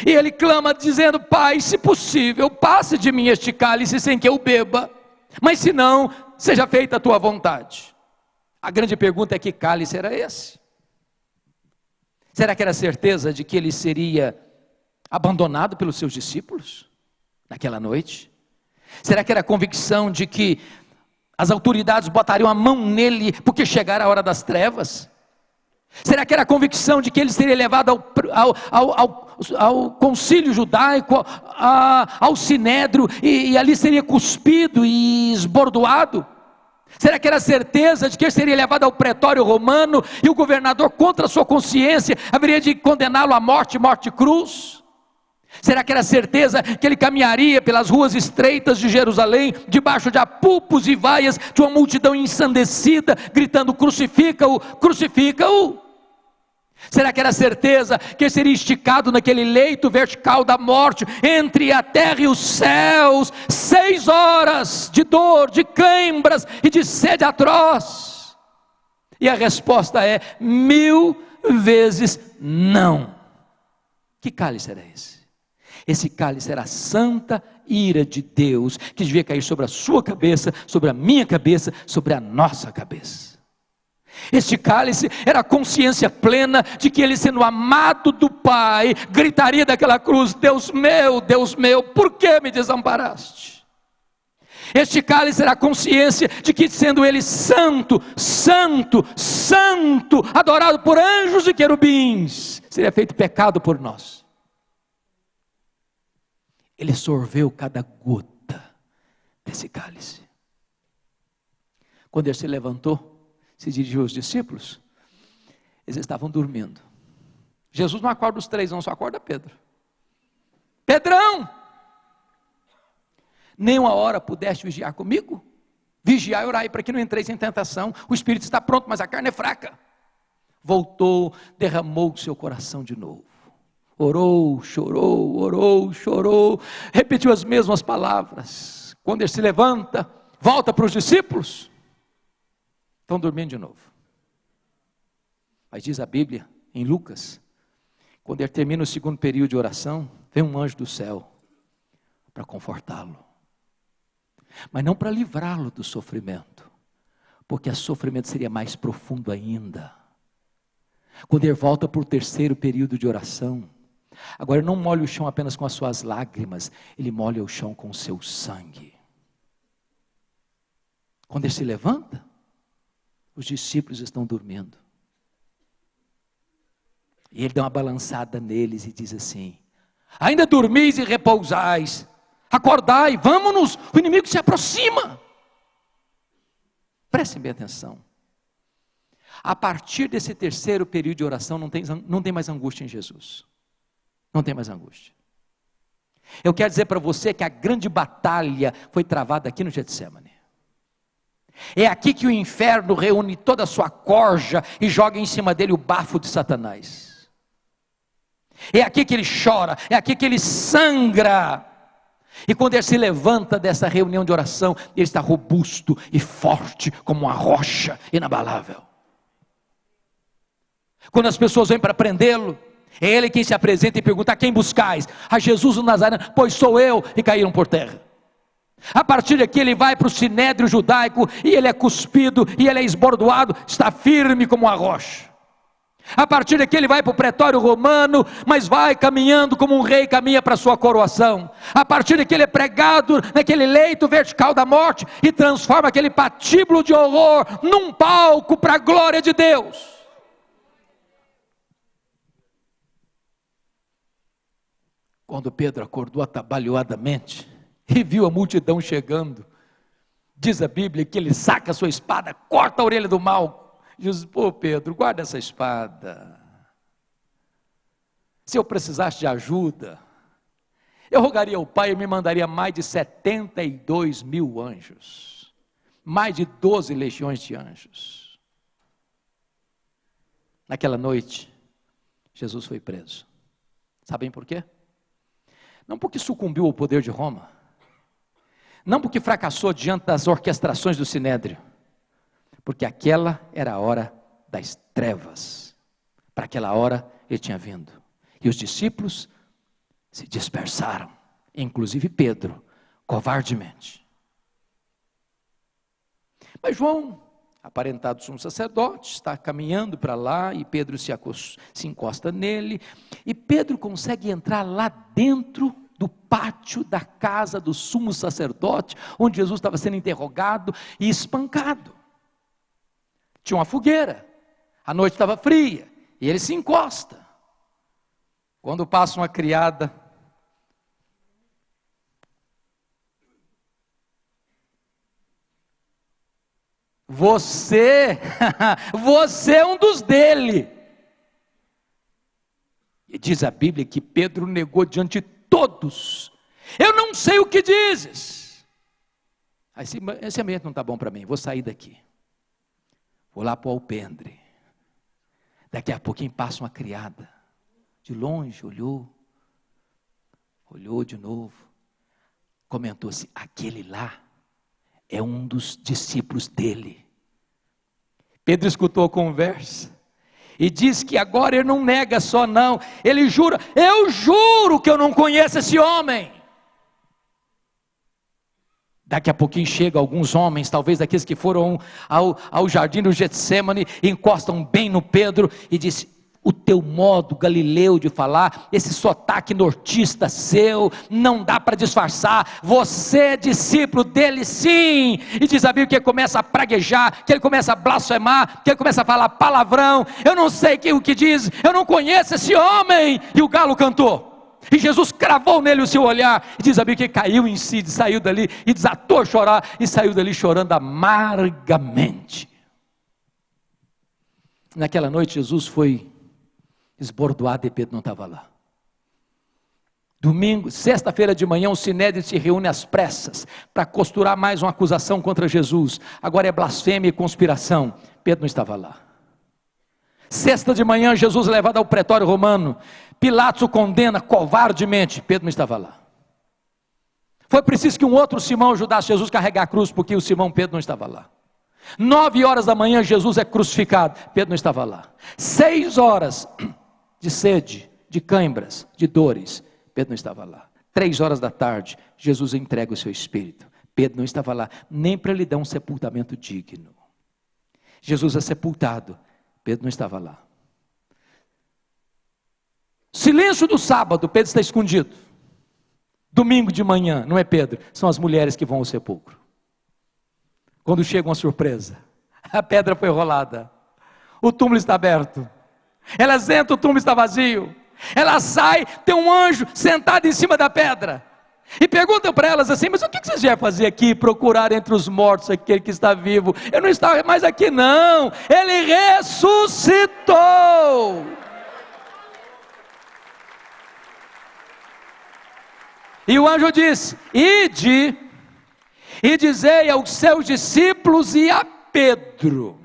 E ele clama dizendo: Pai, se possível, passe de mim este cálice sem que eu beba, mas se não, seja feita a tua vontade. A grande pergunta é: que cálice era esse? Será que era certeza de que ele seria abandonado pelos seus discípulos? naquela noite? Será que era a convicção de que as autoridades botariam a mão nele porque chegara a hora das trevas? Será que era a convicção de que ele seria levado ao, ao, ao, ao, ao concílio judaico, a, ao sinédrio, e, e ali seria cuspido e esbordoado? Será que era certeza de que ele seria levado ao pretório romano e o governador, contra sua consciência, haveria de condená-lo à morte, morte cruz? Será que era certeza que ele caminharia pelas ruas estreitas de Jerusalém, debaixo de apupos e vaias de uma multidão ensandecida, gritando: crucifica-o, crucifica-o? Será que era certeza que seria esticado naquele leito vertical da morte, entre a terra e os céus, seis horas de dor, de cãibras e de sede atroz? E a resposta é mil vezes não. Que cálice era esse? Esse cálice era a santa ira de Deus, que devia cair sobre a sua cabeça, sobre a minha cabeça, sobre a nossa cabeça. Este cálice era a consciência plena de que ele, sendo amado do Pai, gritaria daquela cruz: Deus meu, Deus meu, por que me desamparaste? Este cálice era a consciência de que, sendo ele santo, santo, santo, adorado por anjos e querubins, seria feito pecado por nós. Ele sorveu cada gota desse cálice. Quando ele se levantou, se dirigiu aos discípulos, eles estavam dormindo. Jesus não acorda os três, não, só acorda Pedro. Pedrão! Nem uma hora pudeste vigiar comigo? Vigiar e orar para que não entreis em tentação. O espírito está pronto, mas a carne é fraca. Voltou, derramou o seu coração de novo. Orou, chorou, orou, chorou, repetiu as mesmas palavras. Quando ele se levanta, volta para os discípulos, estão dormindo de novo. Mas diz a Bíblia, em Lucas, quando ele termina o segundo período de oração, vem um anjo do céu para confortá-lo, mas não para livrá-lo do sofrimento, porque o sofrimento seria mais profundo ainda. Quando ele volta para o terceiro período de oração, Agora, não molhe o chão apenas com as suas lágrimas, ele molha o chão com o seu sangue. Quando ele se levanta, os discípulos estão dormindo. E ele dá uma balançada neles e diz assim: Ainda dormis e repousais, acordai, vamos-nos, o inimigo se aproxima. Prestem bem atenção. A partir desse terceiro período de oração, não tem, não tem mais angústia em Jesus. Não tem mais angústia. Eu quero dizer para você que a grande batalha foi travada aqui no Getsemane. É aqui que o inferno reúne toda a sua corja e joga em cima dele o bafo de Satanás. É aqui que ele chora, é aqui que ele sangra. E quando ele se levanta dessa reunião de oração, ele está robusto e forte como uma rocha inabalável. Quando as pessoas vêm para prendê-lo, é ele quem se apresenta e pergunta: a quem buscais? A Jesus o Nazareno, pois sou eu, e caíram por terra. A partir daqui ele vai para o sinédrio judaico e ele é cuspido e ele é esbordoado, está firme como uma rocha. A partir daqui ele vai para o pretório romano, mas vai caminhando como um rei caminha para a sua coroação. A partir daqui ele é pregado naquele leito vertical da morte e transforma aquele patíbulo de horror num palco para a glória de Deus. Quando Pedro acordou atabalhoadamente e viu a multidão chegando, diz a Bíblia que ele saca a sua espada, corta a orelha do mal. Diz: Pô, Pedro, guarda essa espada. Se eu precisasse de ajuda, eu rogaria ao Pai e me mandaria mais de 72 mil anjos. mais de 12 legiões de anjos. Naquela noite, Jesus foi preso. Sabem por quê? Não porque sucumbiu ao poder de Roma, não porque fracassou diante das orquestrações do sinédrio, porque aquela era a hora das trevas. Para aquela hora ele tinha vindo. E os discípulos se dispersaram, inclusive Pedro, covardemente. Mas João, aparentado sumo sacerdote, está caminhando para lá e Pedro se, se encosta nele, e Pedro consegue entrar lá dentro do pátio da casa do sumo sacerdote, onde Jesus estava sendo interrogado e espancado. Tinha uma fogueira, a noite estava fria, e ele se encosta. Quando passa uma criada, Você, [laughs] você é um dos dele. E diz a Bíblia que Pedro negou diante de todos. Eu não sei o que dizes. Esse, esse ambiente não está bom para mim, vou sair daqui. Vou lá para o alpendre. Daqui a pouquinho passa uma criada. De longe, olhou. Olhou de novo. Comentou assim: aquele lá é um dos discípulos dele. Pedro escutou a conversa e diz que agora ele não nega só não, ele jura: Eu juro que eu não conheço esse homem. Daqui a pouquinho chegam alguns homens, talvez daqueles que foram ao, ao jardim do Getsemane, encostam bem no Pedro e diz: o teu modo galileu de falar, esse sotaque nortista seu, não dá para disfarçar, você é discípulo dele sim, e diz a Bíblia que ele começa a praguejar, que ele começa a blasfemar, que ele começa a falar palavrão, eu não sei o que diz, eu não conheço esse homem, e o galo cantou, e Jesus cravou nele o seu olhar, e diz a Bíblia que caiu em si, saiu dali, e desatou a chorar, e saiu dali chorando amargamente, naquela noite Jesus foi esbordoado e Pedro não estava lá. Domingo, sexta-feira de manhã, o Sinédrio se reúne às pressas para costurar mais uma acusação contra Jesus. Agora é blasfêmia e conspiração. Pedro não estava lá. Sexta de manhã, Jesus levado ao pretório romano. Pilatos o condena covardemente. Pedro não estava lá. Foi preciso que um outro Simão ajudasse Jesus a carregar a cruz, porque o Simão Pedro não estava lá. Nove horas da manhã, Jesus é crucificado. Pedro não estava lá. Seis horas, de sede, de cãibras, de dores. Pedro não estava lá. Três horas da tarde, Jesus entrega o seu espírito. Pedro não estava lá, nem para lhe dar um sepultamento digno. Jesus é sepultado. Pedro não estava lá. Silêncio do sábado, Pedro está escondido. Domingo de manhã, não é Pedro, são as mulheres que vão ao sepulcro. Quando chega uma surpresa, [laughs] a pedra foi rolada, o túmulo está aberto, elas entram, o túmulo está vazio. Ela sai, tem um anjo sentado em cima da pedra. E perguntam para elas assim: Mas o que vocês vieram fazer aqui? Procurar entre os mortos aquele que está vivo. Eu não estava mais aqui, não. Ele ressuscitou. E o anjo disse: Ide e dizei aos seus discípulos e a Pedro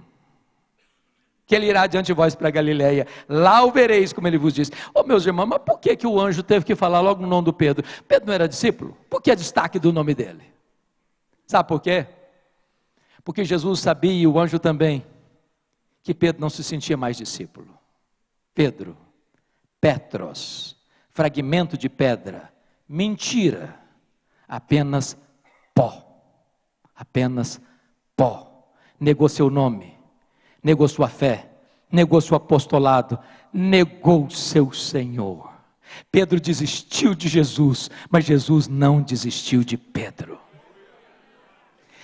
que ele irá diante de vós para Galiléia, lá o vereis, como ele vos disse. Ô oh, meus irmãos, mas por que, que o anjo teve que falar logo no nome do Pedro? Pedro não era discípulo? Por que é destaque do nome dele? Sabe por quê? Porque Jesus sabia, e o anjo também, que Pedro não se sentia mais discípulo. Pedro, Petros, fragmento de pedra, mentira, apenas pó, apenas pó, negou seu nome, negou sua fé, negou seu apostolado, negou seu Senhor. Pedro desistiu de Jesus, mas Jesus não desistiu de Pedro.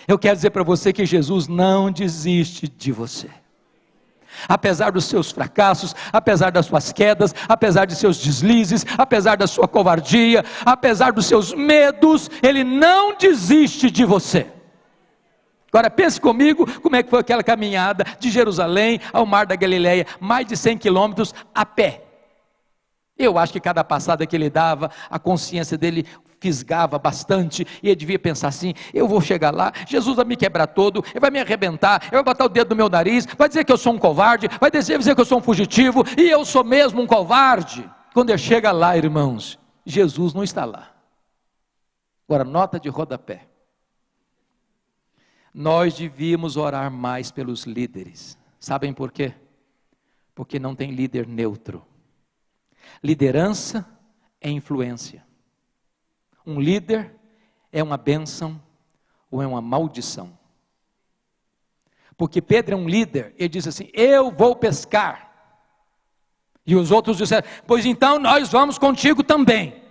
Eu quero dizer para você que Jesus não desiste de você. Apesar dos seus fracassos, apesar das suas quedas, apesar de seus deslizes, apesar da sua covardia, apesar dos seus medos, Ele não desiste de você. Agora pense comigo como é que foi aquela caminhada de Jerusalém ao Mar da Galileia, mais de 100 quilômetros a pé. Eu acho que cada passada que ele dava, a consciência dele fisgava bastante, e ele devia pensar assim: eu vou chegar lá, Jesus vai me quebrar todo, ele vai me arrebentar, ele vai botar o dedo no meu nariz, vai dizer que eu sou um covarde, vai dizer, que eu sou um fugitivo, e eu sou mesmo um covarde. Quando ele chega lá, irmãos, Jesus não está lá. Agora, nota de rodapé. Nós devíamos orar mais pelos líderes. Sabem por quê? Porque não tem líder neutro. Liderança é influência. Um líder é uma bênção ou é uma maldição. Porque Pedro é um líder, ele diz assim: Eu vou pescar. E os outros disseram: Pois então nós vamos contigo também.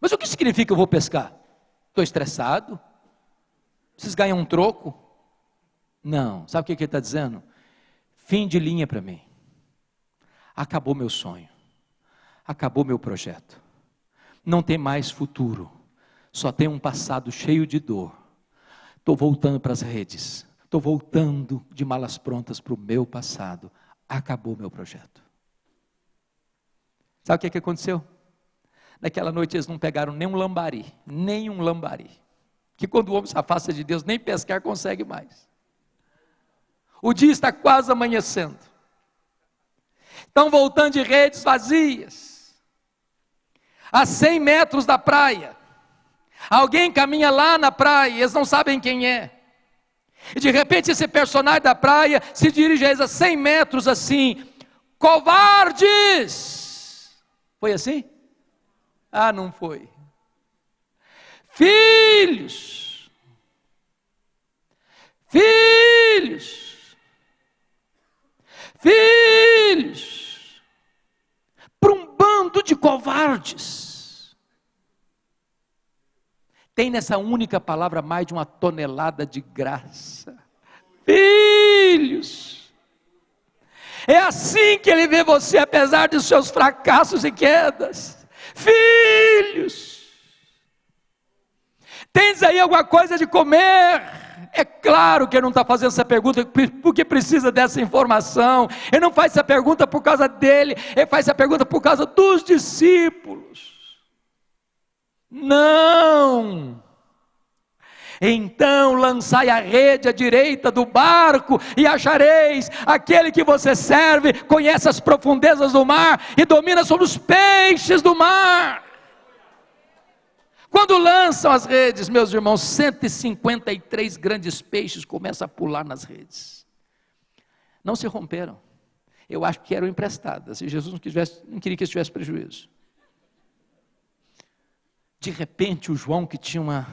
Mas o que significa eu vou pescar? Estou estressado? Vocês ganham um troco? Não. Sabe o que ele está dizendo? Fim de linha para mim. Acabou meu sonho. Acabou meu projeto. Não tem mais futuro. Só tem um passado cheio de dor. Estou voltando para as redes. Estou voltando de malas prontas para o meu passado. Acabou meu projeto. Sabe o que, que aconteceu? Naquela noite eles não pegaram nem um lambari, nem um lambari. Que quando o homem se afasta de Deus, nem pescar consegue mais. O dia está quase amanhecendo. Estão voltando de redes vazias. A 100 metros da praia. Alguém caminha lá na praia, eles não sabem quem é. E de repente esse personagem da praia se dirige a eles a 100 metros assim: covardes! Foi assim? Ah, não foi. Filhos, filhos, filhos, para um bando de covardes. Tem nessa única palavra mais de uma tonelada de graça. Filhos. É assim que ele vê você, apesar dos seus fracassos e quedas. Filhos. Tens aí alguma coisa de comer? É claro que ele não está fazendo essa pergunta porque precisa dessa informação. Ele não faz essa pergunta por causa dele, ele faz essa pergunta por causa dos discípulos. Não. Então lançai a rede à direita do barco e achareis aquele que você serve, conhece as profundezas do mar e domina sobre os peixes do mar. Quando lançam as redes, meus irmãos, 153 grandes peixes começam a pular nas redes. Não se romperam. Eu acho que eram emprestadas. E Jesus não, quisesse, não queria que eles tivessem prejuízo. De repente, o João, que tinha uma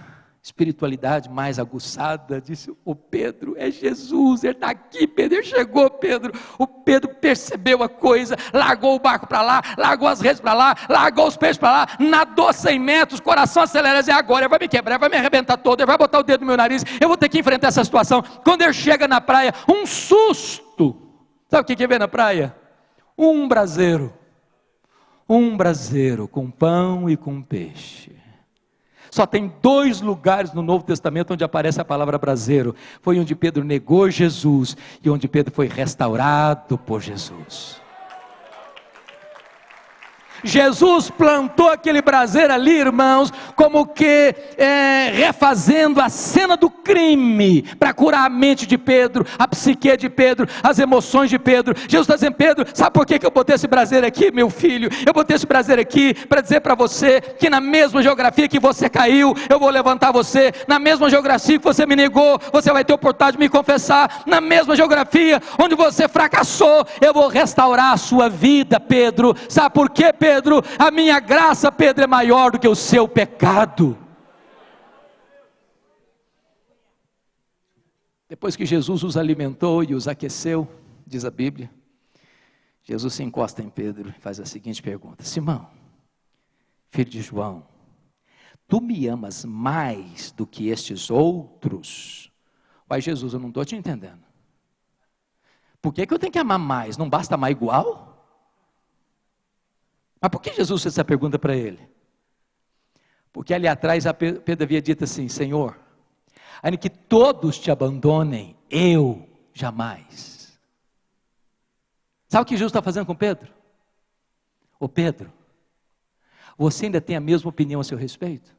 espiritualidade mais aguçada, disse: O Pedro é Jesus, ele está aqui, Pedro. Ele chegou, Pedro. O Pedro percebeu a coisa, largou o barco para lá, largou as redes para lá, largou os peixes para lá, nadou 100 metros, coração acelerado, e agora ele vai me quebrar, vai me arrebentar todo, ele vai botar o dedo no meu nariz, eu vou ter que enfrentar essa situação. Quando ele chega na praia, um susto. Sabe o que, que vê na praia? Um braseiro. Um braseiro com pão e com peixe. Só tem dois lugares no Novo Testamento onde aparece a palavra braseiro. Foi onde Pedro negou Jesus e onde Pedro foi restaurado por Jesus. Jesus plantou aquele braseiro ali, irmãos, como que é, refazendo a cena do crime, para curar a mente de Pedro, a psique de Pedro, as emoções de Pedro. Jesus está dizendo, Pedro, sabe por que, eu botei esse braseiro aqui, meu filho? Eu botei esse braseiro aqui para dizer para você que na mesma geografia que você caiu, eu vou levantar você, na mesma geografia que você me negou, você vai ter oportunidade de me confessar, na mesma geografia onde você fracassou, eu vou restaurar a sua vida, Pedro. Sabe por quê, Pedro? Pedro, a minha graça, Pedro, é maior do que o seu pecado. Depois que Jesus os alimentou e os aqueceu, diz a Bíblia, Jesus se encosta em Pedro e faz a seguinte pergunta: Simão, filho de João, tu me amas mais do que estes outros? Pai Jesus, eu não estou te entendendo. Por que, que eu tenho que amar mais? Não basta amar igual? Mas por que Jesus fez essa pergunta para ele? Porque ali atrás Pedro havia dito assim: Senhor, ainda que todos te abandonem, eu jamais. Sabe o que Jesus está fazendo com Pedro? Ô Pedro, você ainda tem a mesma opinião a seu respeito?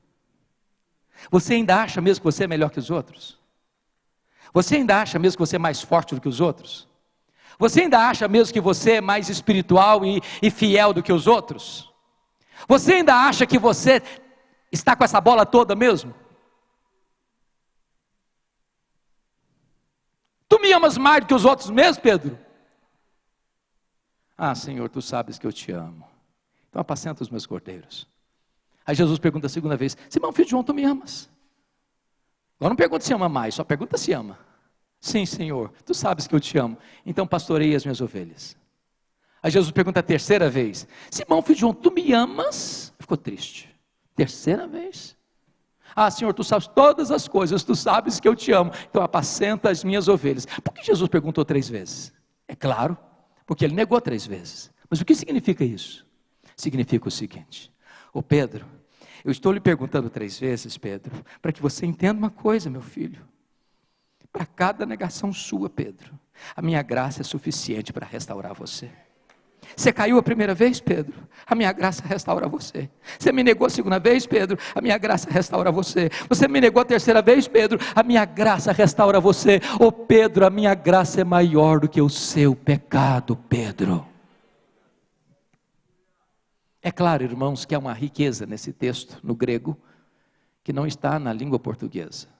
Você ainda acha mesmo que você é melhor que os outros? Você ainda acha mesmo que você é mais forte do que os outros? Você ainda acha mesmo que você é mais espiritual e, e fiel do que os outros? Você ainda acha que você está com essa bola toda mesmo? Tu me amas mais do que os outros mesmo, Pedro? Ah, Senhor, tu sabes que eu te amo. Então apacenta os meus cordeiros. Aí Jesus pergunta a segunda vez: Simão, filho de João, tu me amas? Agora não pergunta se ama mais, só pergunta se ama. Sim, Senhor, tu sabes que eu te amo. Então pastorei as minhas ovelhas. Aí Jesus pergunta a terceira vez: Simão, filho de João, tu me amas? Ficou triste. Terceira vez. Ah, Senhor, tu sabes todas as coisas, tu sabes que eu te amo. Então apacenta as minhas ovelhas. Por que Jesus perguntou três vezes? É claro, porque ele negou três vezes. Mas o que significa isso? Significa o seguinte: Ô Pedro, eu estou lhe perguntando três vezes, Pedro, para que você entenda uma coisa, meu filho. Para cada negação sua, Pedro, a minha graça é suficiente para restaurar você. Você caiu a primeira vez, Pedro? A minha graça restaura você. Você me negou a segunda vez, Pedro? A minha graça restaura você. Você me negou a terceira vez, Pedro? A minha graça restaura você. Ô oh, Pedro, a minha graça é maior do que o seu pecado, Pedro. É claro, irmãos, que há uma riqueza nesse texto, no grego, que não está na língua portuguesa.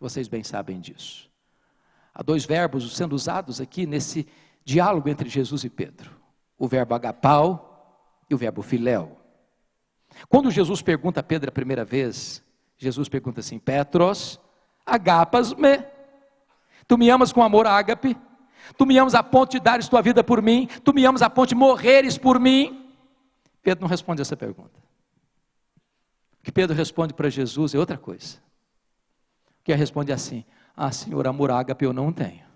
Vocês bem sabem disso. Há dois verbos sendo usados aqui nesse diálogo entre Jesus e Pedro: o verbo agapau e o verbo filéu. Quando Jesus pergunta a Pedro a primeira vez, Jesus pergunta assim: Petros, agapas me. Tu me amas com amor ágape? Tu me amas a ponto de dares tua vida por mim? Tu me amas a ponto de morreres por mim? Pedro não responde essa pergunta. O que Pedro responde para Jesus é outra coisa que responde assim: Ah, Senhor, amor ágape eu não tenho.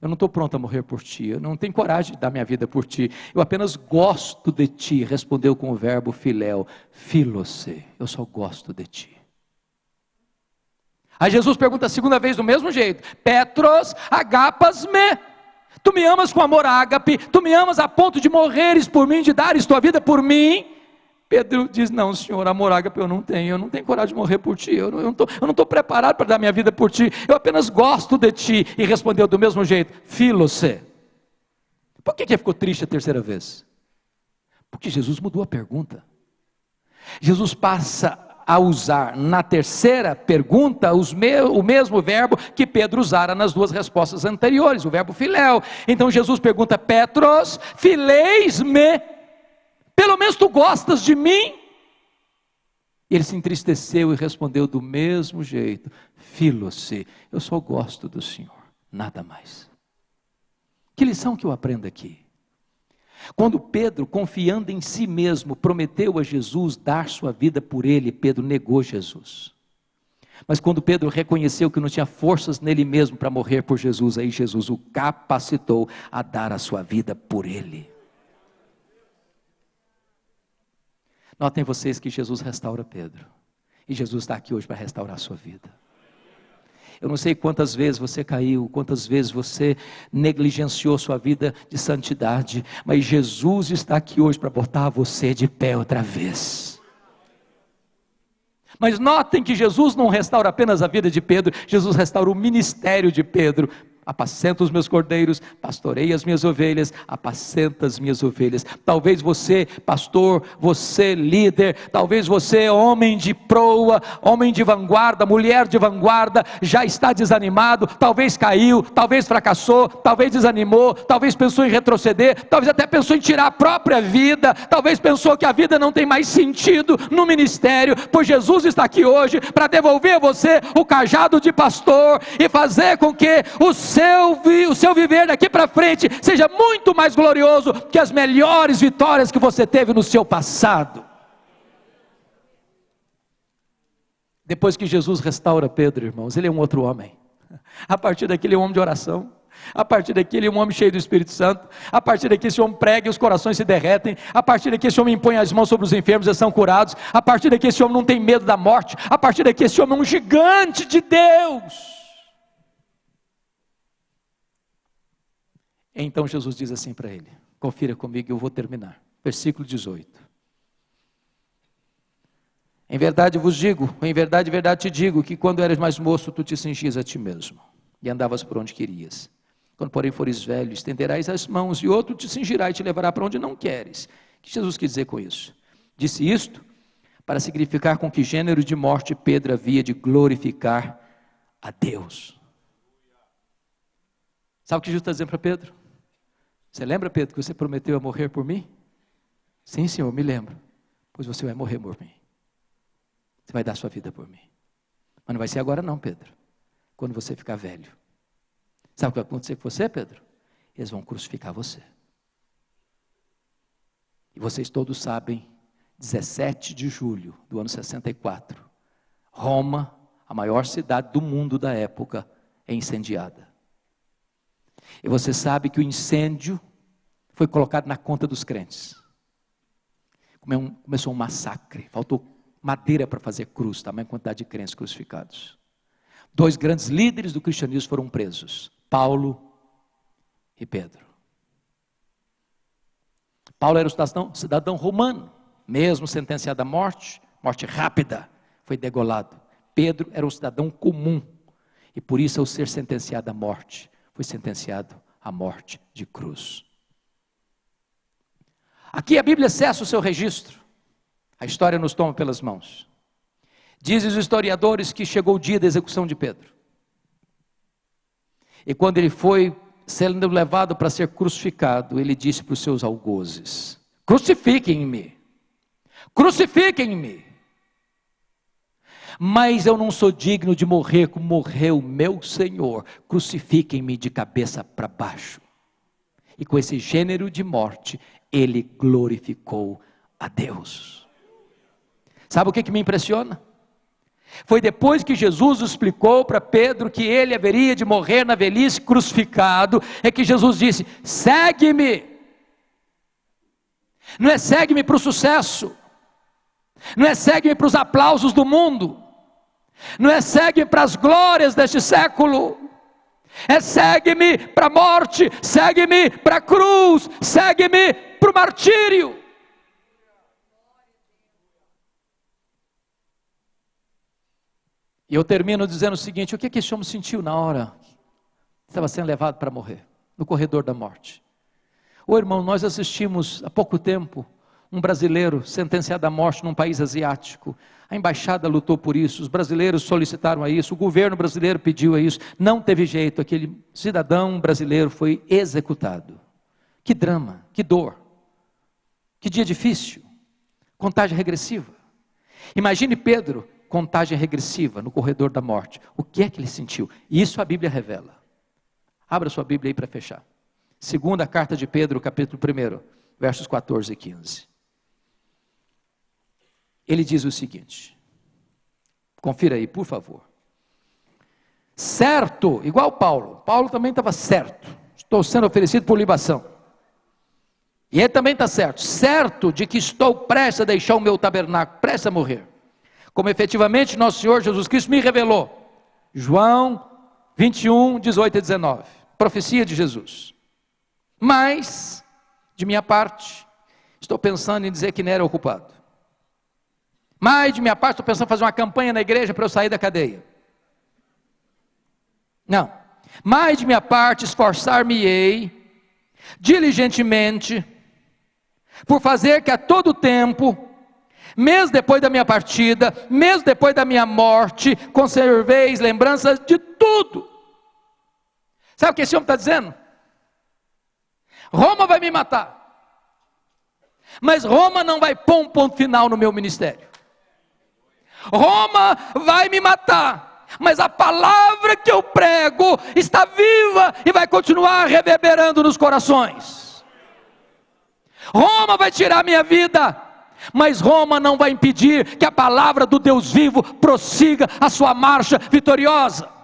Eu não estou pronto a morrer por ti, eu não tenho coragem de dar minha vida por ti, eu apenas gosto de ti. Respondeu com o verbo filéu, filose, eu só gosto de ti. Aí Jesus pergunta a segunda vez do mesmo jeito: Petros, agapas me. Tu me amas com amor ágape, tu me amas a ponto de morreres por mim, de dares tua vida por mim. Pedro diz: Não, Senhor, amor ágape eu não tenho, eu não tenho coragem de morrer por ti, eu não estou preparado para dar minha vida por ti, eu apenas gosto de ti. E respondeu do mesmo jeito: Filose. Por que, que ficou triste a terceira vez? Porque Jesus mudou a pergunta. Jesus passa a usar na terceira pergunta me, o mesmo verbo que Pedro usara nas duas respostas anteriores, o verbo filéu. Então Jesus pergunta: Petros, fileis-me pelo menos tu gostas de mim? E ele se entristeceu e respondeu do mesmo jeito: Filose, eu só gosto do Senhor, nada mais. Que lição que eu aprendo aqui? Quando Pedro, confiando em si mesmo, prometeu a Jesus dar sua vida por ele, Pedro negou Jesus. Mas quando Pedro reconheceu que não tinha forças nele mesmo para morrer por Jesus, aí Jesus o capacitou a dar a sua vida por ele. Notem vocês que Jesus restaura Pedro. E Jesus está aqui hoje para restaurar a sua vida. Eu não sei quantas vezes você caiu, quantas vezes você negligenciou sua vida de santidade, mas Jesus está aqui hoje para botar você de pé outra vez. Mas notem que Jesus não restaura apenas a vida de Pedro, Jesus restaura o ministério de Pedro apacenta os meus cordeiros, pastorei as minhas ovelhas, apacenta as minhas ovelhas. Talvez você, pastor, você, líder, talvez você, homem de proa, homem de vanguarda, mulher de vanguarda, já está desanimado, talvez caiu, talvez fracassou, talvez desanimou, talvez pensou em retroceder, talvez até pensou em tirar a própria vida, talvez pensou que a vida não tem mais sentido no ministério, pois Jesus está aqui hoje para devolver a você o cajado de pastor e fazer com que o seu, o seu viver daqui para frente seja muito mais glorioso que as melhores vitórias que você teve no seu passado. Depois que Jesus restaura Pedro, irmãos, ele é um outro homem. A partir daqui, ele é um homem de oração. A partir daqui, ele é um homem cheio do Espírito Santo. A partir daqui, esse homem prega e os corações se derretem. A partir daqui, esse homem impõe as mãos sobre os enfermos e são curados. A partir daqui, esse homem não tem medo da morte. A partir daqui, esse homem é um gigante de Deus. Então Jesus diz assim para ele: Confira comigo, eu vou terminar. Versículo 18. Em verdade vos digo, em verdade, verdade te digo, que quando eras mais moço, tu te cingias a ti mesmo e andavas por onde querias. Quando, porém, fores velho, estenderás as mãos e outro te cingirá e te levará para onde não queres. O que Jesus quis dizer com isso? Disse isto para significar com que gênero de morte Pedro havia de glorificar a Deus. Sabe o que Jesus está dizendo para Pedro? Você lembra, Pedro, que você prometeu a morrer por mim? Sim, Senhor, me lembro. Pois você vai morrer por mim. Você vai dar sua vida por mim. Mas não vai ser agora, não, Pedro. Quando você ficar velho. Sabe o que vai acontecer com você, Pedro? Eles vão crucificar você. E vocês todos sabem, 17 de julho do ano 64, Roma, a maior cidade do mundo da época, é incendiada. E você sabe que o incêndio foi colocado na conta dos crentes. Começou um massacre, faltou madeira para fazer cruz, tamanha quantidade de crentes crucificados. Dois grandes líderes do cristianismo foram presos, Paulo e Pedro. Paulo era um cidadão, cidadão romano, mesmo sentenciado à morte, morte rápida, foi degolado. Pedro era um cidadão comum, e por isso, ao ser sentenciado à morte, foi sentenciado à morte de cruz. Aqui a Bíblia cessa o seu registro. A história nos toma pelas mãos. Dizem os historiadores que chegou o dia da execução de Pedro. E quando ele foi sendo levado para ser crucificado, ele disse para os seus algozes: Crucifiquem-me, crucifiquem-me. Mas eu não sou digno de morrer como morreu meu Senhor. Crucifiquem-me de cabeça para baixo. E com esse gênero de morte, ele glorificou a Deus. Sabe o que, que me impressiona? Foi depois que Jesus explicou para Pedro que ele haveria de morrer na velhice crucificado, é que Jesus disse: segue-me. Não é segue-me para o sucesso, não é segue-me para os aplausos do mundo, não é segue-me para as glórias deste século, é segue-me para a morte, segue-me para a cruz, segue-me para o martírio. E eu termino dizendo o seguinte: o que, que esse homem sentiu na hora estava sendo levado para morrer, no corredor da morte? Ô irmão, nós assistimos há pouco tempo um brasileiro sentenciado à morte num país asiático. A embaixada lutou por isso, os brasileiros solicitaram a isso, o governo brasileiro pediu a isso, não teve jeito, aquele cidadão brasileiro foi executado. Que drama, que dor, que dia difícil, contagem regressiva. Imagine Pedro contagem regressiva no corredor da morte. O que é que ele sentiu? Isso a Bíblia revela. Abra sua Bíblia aí para fechar. Segunda carta de Pedro, capítulo 1, versos 14 e 15. Ele diz o seguinte: confira aí, por favor. Certo, igual Paulo, Paulo também estava certo, estou sendo oferecido por libação. E ele também está certo, certo de que estou prestes a deixar o meu tabernáculo, prestes a morrer como efetivamente nosso Senhor Jesus Cristo me revelou. João 21, 18 e 19. Profecia de Jesus. Mas, de minha parte, estou pensando em dizer que não era ocupado. Mas, de minha parte, estou pensando em fazer uma campanha na igreja para eu sair da cadeia. Não. Mas, de minha parte, esforçar-me-ei diligentemente por fazer que a todo tempo mesmo depois da minha partida, mesmo depois da minha morte, conserveis lembranças de tudo. Sabe o que esse homem está dizendo? Roma vai me matar, mas Roma não vai pôr um ponto final no meu ministério. Roma vai me matar, mas a palavra que eu prego está viva e vai continuar reverberando nos corações. Roma vai tirar minha vida, mas Roma não vai impedir que a palavra do Deus vivo prossiga a sua marcha vitoriosa.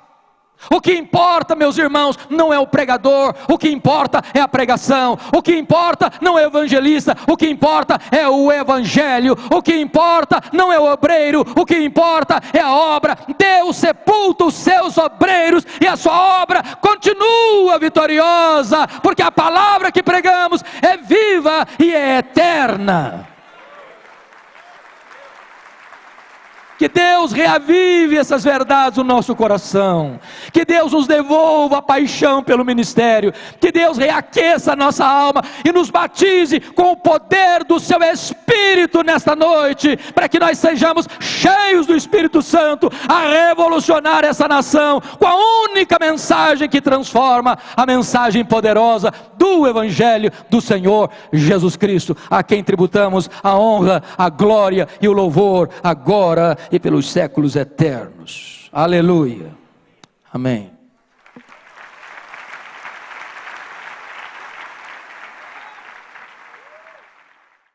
O que importa, meus irmãos, não é o pregador, o que importa é a pregação, o que importa não é o evangelista, o que importa é o evangelho, o que importa não é o obreiro, o que importa é a obra. Deus sepulta os seus obreiros e a sua obra continua vitoriosa, porque a palavra que pregamos é viva e é eterna. Que Deus reavive essas verdades no nosso coração. Que Deus nos devolva a paixão pelo ministério. Que Deus reaqueça a nossa alma e nos batize com o poder do seu Espírito nesta noite, para que nós sejamos cheios do Espírito Santo a revolucionar essa nação com a única mensagem que transforma a mensagem poderosa do Evangelho do Senhor Jesus Cristo, a quem tributamos a honra, a glória e o louvor agora e pelos séculos eternos. Aleluia. Amém.